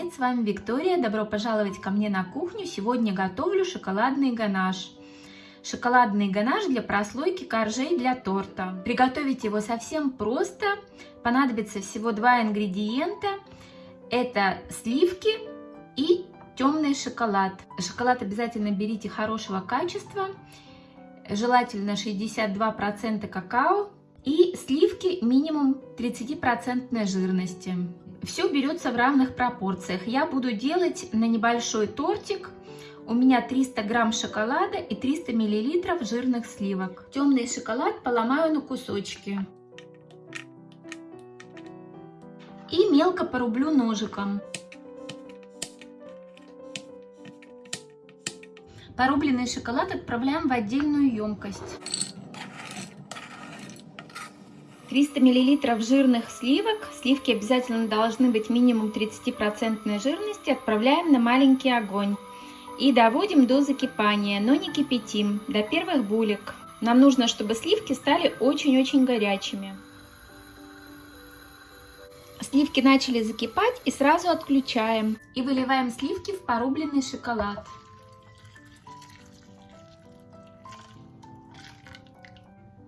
Привет, с вами Виктория. Добро пожаловать ко мне на кухню. Сегодня готовлю шоколадный ганаш. Шоколадный ганаш для прослойки коржей для торта. Приготовить его совсем просто. Понадобится всего два ингредиента. Это сливки и темный шоколад. Шоколад обязательно берите хорошего качества. Желательно 62% какао и сливки минимум 30% жирности. Все берется в равных пропорциях. Я буду делать на небольшой тортик. У меня 300 грамм шоколада и 300 миллилитров жирных сливок. Темный шоколад поломаю на кусочки. И мелко порублю ножиком. Порубленный шоколад отправляем в отдельную емкость. 300 мл жирных сливок, сливки обязательно должны быть минимум 30% жирности, отправляем на маленький огонь. И доводим до закипания, но не кипятим, до первых булек. Нам нужно, чтобы сливки стали очень-очень горячими. Сливки начали закипать и сразу отключаем. И выливаем сливки в порубленный шоколад.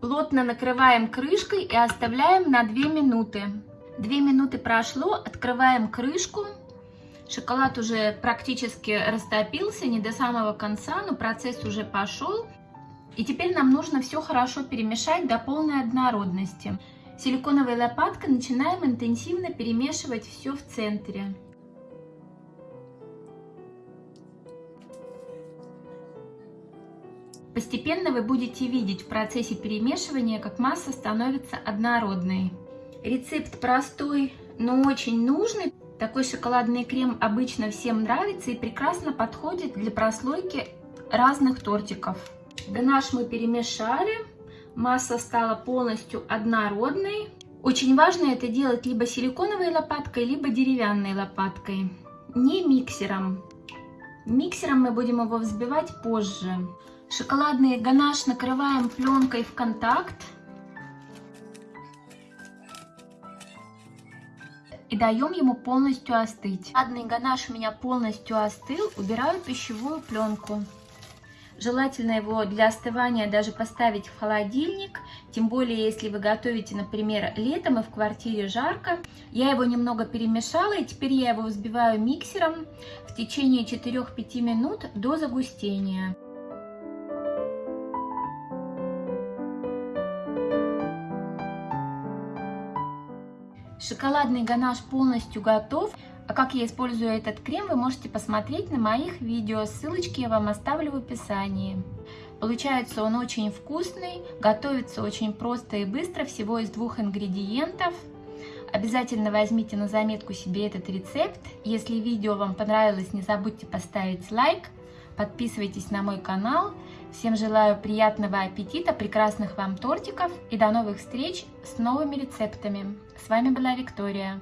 Плотно накрываем крышкой и оставляем на 2 минуты. 2 минуты прошло, открываем крышку. Шоколад уже практически растопился, не до самого конца, но процесс уже пошел. И теперь нам нужно все хорошо перемешать до полной однородности. Силиконовой лопаткой начинаем интенсивно перемешивать все в центре. Постепенно вы будете видеть в процессе перемешивания, как масса становится однородной. Рецепт простой, но очень нужный. Такой шоколадный крем обычно всем нравится и прекрасно подходит для прослойки разных тортиков. Ганаш мы перемешали, масса стала полностью однородной. Очень важно это делать либо силиконовой лопаткой, либо деревянной лопаткой, не миксером. Миксером мы будем его взбивать позже. Шоколадный ганаш накрываем пленкой в контакт. И даем ему полностью остыть. Шоколадный ганаш у меня полностью остыл. Убираю пищевую пленку. Желательно его для остывания даже поставить в холодильник, тем более если вы готовите, например, летом и в квартире жарко. Я его немного перемешала и теперь я его взбиваю миксером в течение 4-5 минут до загустения. Шоколадный ганаш полностью готов. А как я использую этот крем, вы можете посмотреть на моих видео. Ссылочки я вам оставлю в описании. Получается он очень вкусный, готовится очень просто и быстро, всего из двух ингредиентов. Обязательно возьмите на заметку себе этот рецепт. Если видео вам понравилось, не забудьте поставить лайк, подписывайтесь на мой канал. Всем желаю приятного аппетита, прекрасных вам тортиков и до новых встреч с новыми рецептами. С вами была Виктория.